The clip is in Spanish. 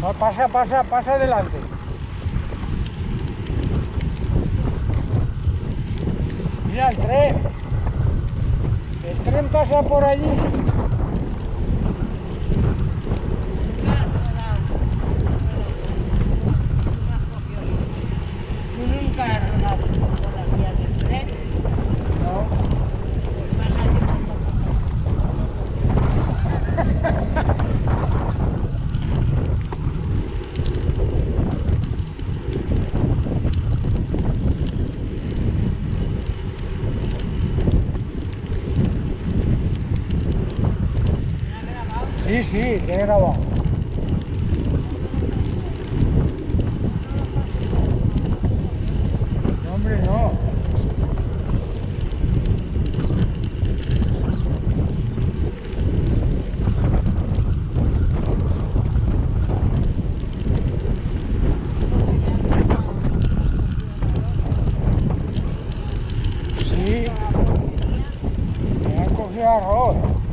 Pasa, pasa, pasa adelante. Mira el tren. El tren pasa por allí. Sí, sí, te he. No, hombre, no. Sí. Me han cogido arroz.